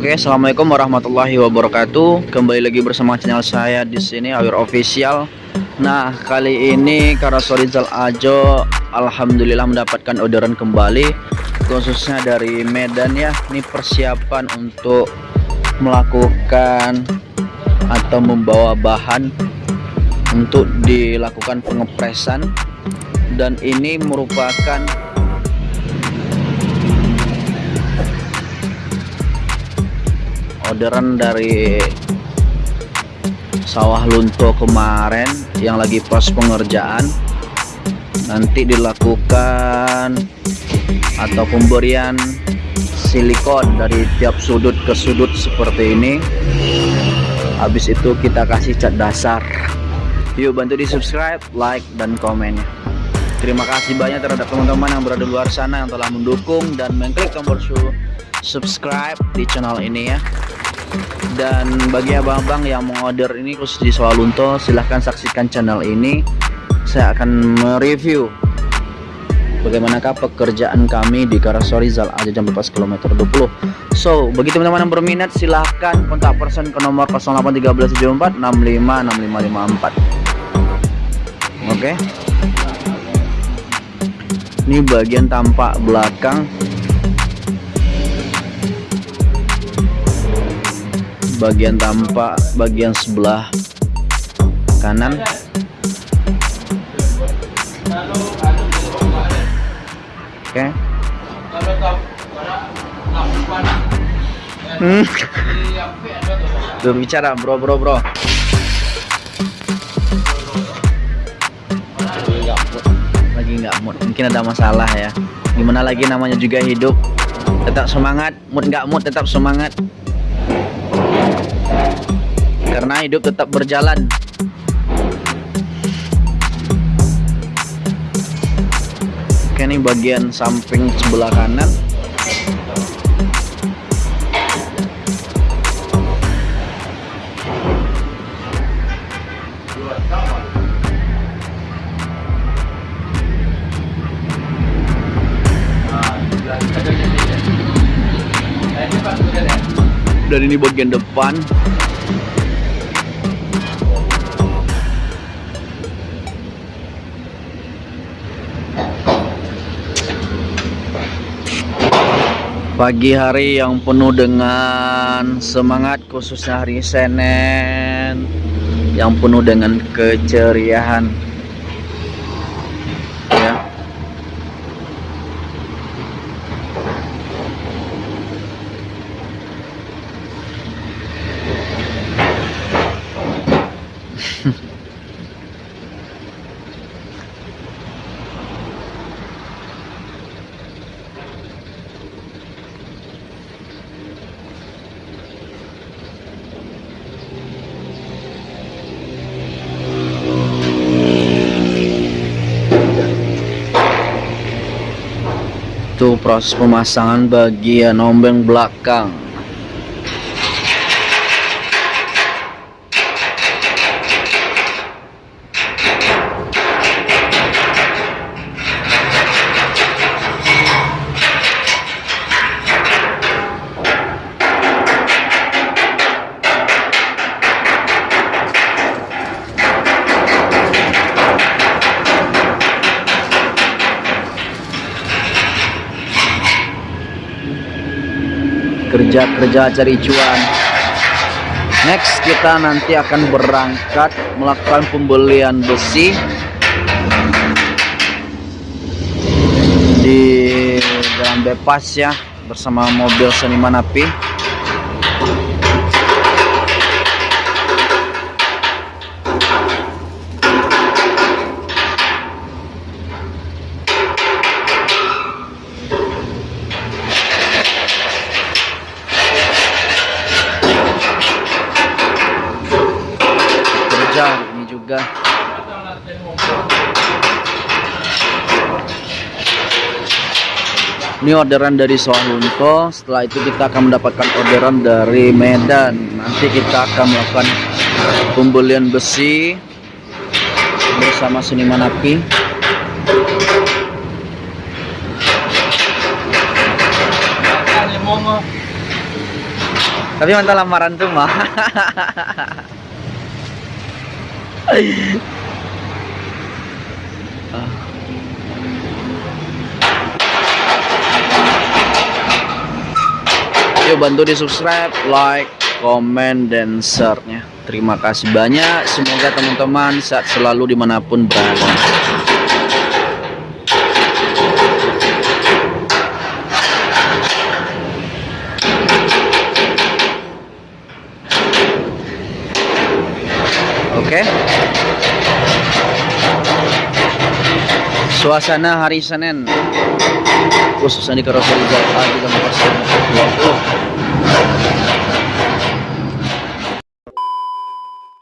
Oke, assalamualaikum warahmatullahi wabarakatuh. Kembali lagi bersama channel saya di sini Awir Official. Nah, kali ini Karasorizal Ajo alhamdulillah mendapatkan orderan kembali khususnya dari Medan ya. Ini persiapan untuk melakukan atau membawa bahan untuk dilakukan pengepresan dan ini merupakan orderan dari sawah lunto kemarin yang lagi pas pengerjaan. Nanti dilakukan atau pemberian silikon dari tiap sudut ke sudut seperti ini. Habis itu kita kasih cat dasar. Yuk bantu di subscribe like dan komennya terima kasih banyak terhadap teman-teman yang berada di luar sana yang telah mendukung dan mengklik tombol subscribe di channel ini ya dan bagi abang-abang yang mau order ini khusus di Sawalunto silahkan saksikan channel ini. Saya akan mereview bagaimanakah pekerjaan kami di Karasorizal aja jam lepas kilometer 20 so bagi teman-teman yang berminat silahkan kontak person ke nomor 081374 656554 oke? Okay. ini bagian tampak belakang bagian tampak bagian sebelah kanan. Oke. Okay. hmm. berbicara bro bro bro. Lagi nggak mood. Mungkin ada masalah ya. Gimana lagi namanya juga hidup? Tetap semangat. Mood nggak mood tetap semangat karena hidup tetap berjalan. Oke ini bagian samping sebelah kanan. Dan ini bagian depan pagi hari yang penuh dengan semangat khususnya hari Senin yang penuh dengan keceriaan ya itu proses pemasangan bagian ombeng belakang kerja-kerja cari cuan. Next kita nanti akan berangkat melakukan pembelian besi di jalan bebas ya bersama mobil seniman api ini orderan dari Sohunto. Setelah itu kita akan mendapatkan orderan dari Medan. Nanti kita akan melakukan pembelian besi bersama seniman api. Tapi mantap lamaran tuh mah Yuk bantu di subscribe, like, komen, dan share-nya. Terima kasih banyak. Semoga teman-teman sehat selalu di mana pun berada. Suasana hari Senin khususnya di karoseri Jakarta juga masih 20